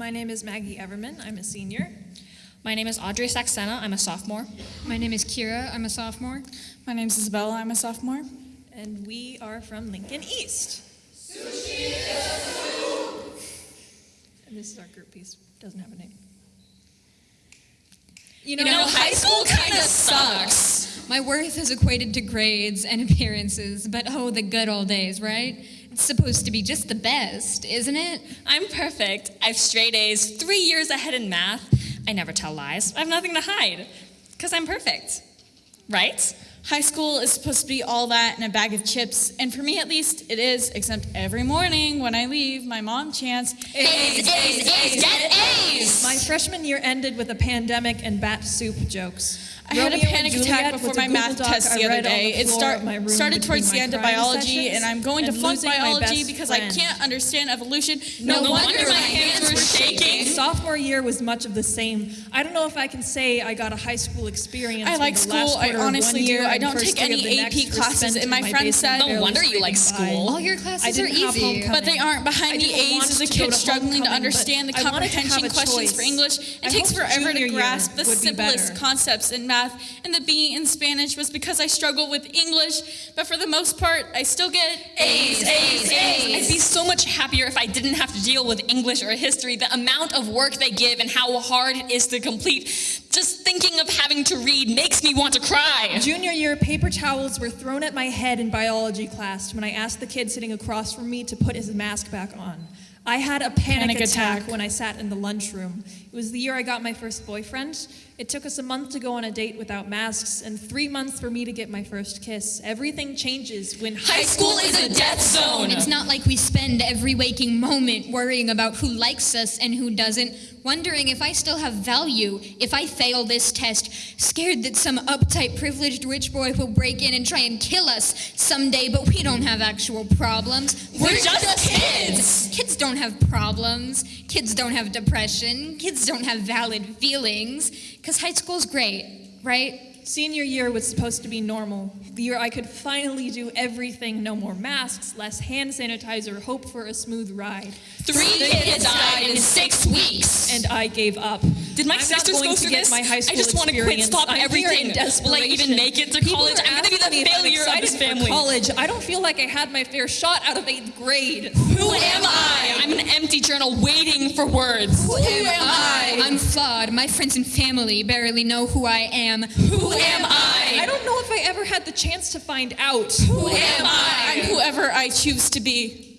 My name is Maggie Everman. I'm a senior. My name is Audrey Saxena. I'm a sophomore. My name is Kira. I'm a sophomore. My name is Isabella. I'm a sophomore. And we are from Lincoln East. And this is our group piece. Doesn't have a name. You You know, high school kind of sucks. My worth is equated to grades and appearances, but oh, the good old days, right? Supposed to be just the best, isn't it? I'm perfect. I have straight A's, three years ahead in math. I never tell lies. I have nothing to hide. Because I'm perfect. Right? High school is supposed to be all that and a bag of chips, and for me at least, it is, except every morning when I leave, my mom chants, A's, A's, A's, get A's! My freshman year ended with a pandemic and bat soup jokes. I had a panic attack before my math Doc test the other day. the It start, started towards the end of biology, and I'm going to flunk biology because friend. I can't understand evolution. No wonder my hands were shaking. Sophomore year was much of the same. I don't know if I can say I got a high school experience. I like school. I honestly one do. I don't take any AP classes, and in my friend basement said- No wonder you like scraping by. school. All your classes are easy. But they aren't behind the A's want as a kid struggling to understand the but I wanted to comprehension questions for English. It I takes forever to grasp the would be simplest concepts in math, and the B in Spanish was because I struggle with English. But for the most part, I still get A's, A's, A's. I'd be so much happier if I didn't have to deal with English or history. The amount of work they give and how hard it is to complete. Just thinking of having to read makes me want to cry. Junior year, paper towels were thrown at my head in biology class when I asked the kid sitting across from me to put his mask back on. I had a panic, Panic attack, attack. when I sat in the lunchroom. It was the year I got my first boyfriend. It took us a month to go on a date without masks and three months for me to get my first kiss. Everything changes when High school is a death zone. It's not like we spend every waking moment worrying about who likes us and who doesn't, wondering if I still have value, if I fail this test, scared that some uptight, privileged rich boy will break in and try and kill us someday, but we don't have actual problems. We're just kids. Kids don't have problems. Kids don't have depression. Kids don't have valid feelings. Because high school's great, right? Senior year was supposed to be normal. The year I could finally do everything no more masks, less hand sanitizer, hope for a smooth ride. Three kids died in six weeks. And I gave up. Did my I'm sisters go through this? my high school I just want to quit, stop I'm everything. in will I even make it to college? I'm going to be the failure of this family. College. I don't feel like I had my fair shot out of eighth grade. Who am I? I'm an empty journal waiting for words. Who am I? I'm flawed. My friends and family barely know who I am. Who am I I? don't know if I ever had the chance to find out. Who am I? I'm whoever I choose to be.